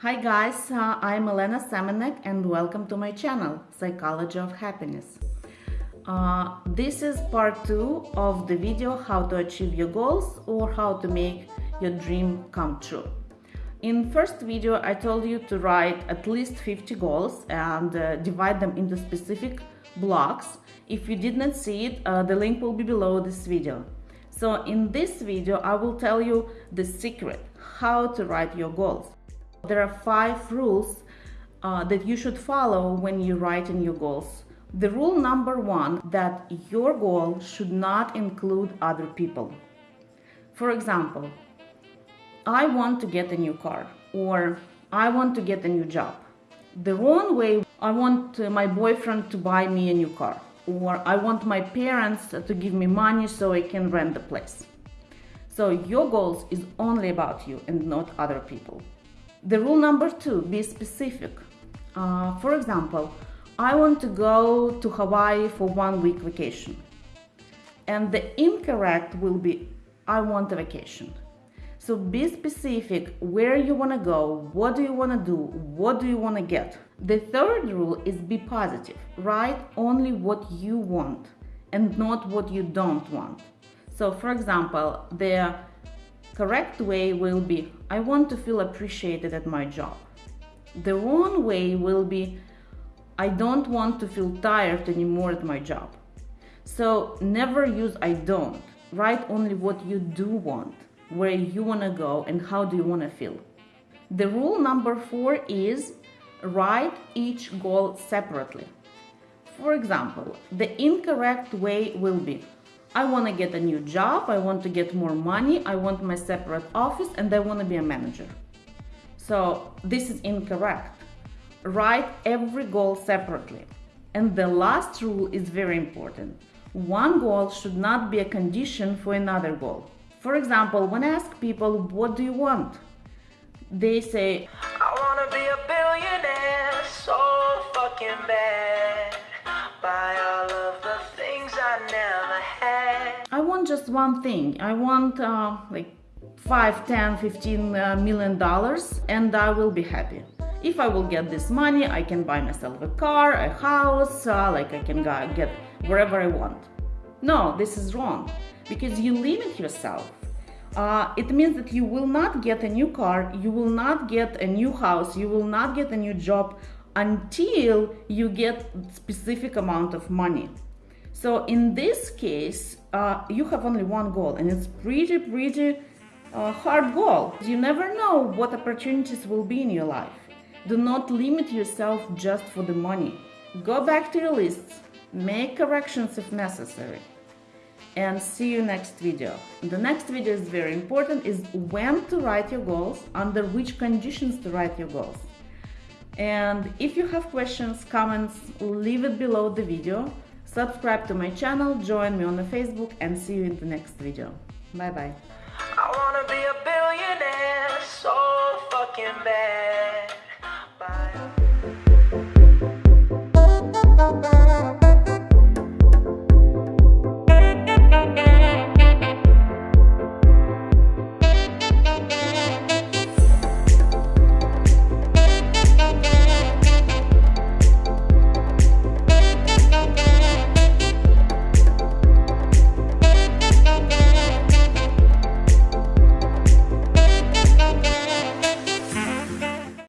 Hi guys, uh, I'm Elena Semenek and welcome to my channel, Psychology of Happiness. Uh, this is part 2 of the video how to achieve your goals or how to make your dream come true. In first video I told you to write at least 50 goals and uh, divide them into specific blocks. If you did not see it, uh, the link will be below this video. So in this video I will tell you the secret how to write your goals. There are five rules uh, that you should follow when you write in your goals. The rule number one that your goal should not include other people. For example, I want to get a new car or I want to get a new job. The wrong way, I want my boyfriend to buy me a new car or I want my parents to give me money so I can rent the place. So your goals is only about you and not other people. The rule number two, be specific. Uh, for example, I want to go to Hawaii for one week vacation. And the incorrect will be, I want a vacation. So be specific where you want to go, what do you want to do, what do you want to get. The third rule is be positive. Write only what you want and not what you don't want. So for example, the correct way will be I want to feel appreciated at my job. The wrong way will be I don't want to feel tired anymore at my job. So never use I don't. Write only what you do want, where you want to go and how do you want to feel. The rule number four is write each goal separately. For example, the incorrect way will be I want to get a new job, I want to get more money, I want my separate office, and I want to be a manager. So this is incorrect. Write every goal separately. And the last rule is very important. One goal should not be a condition for another goal. For example, when I ask people, what do you want? They say, just one thing. I want uh, like 5, 10, 15 uh, dollars and I will be happy. If I will get this money, I can buy myself a car, a house, uh, like I can get wherever I want. No, this is wrong because you limit yourself. Uh, it means that you will not get a new car, you will not get a new house, you will not get a new job until you get specific amount of money. So in this case, uh, you have only one goal and it's pretty, pretty uh, hard goal. You never know what opportunities will be in your life. Do not limit yourself just for the money. Go back to your lists, make corrections if necessary and see you next video. The next video is very important is when to write your goals, under which conditions to write your goals. And if you have questions, comments, leave it below the video. Subscribe to my channel, join me on the Facebook and see you in the next video. Bye bye.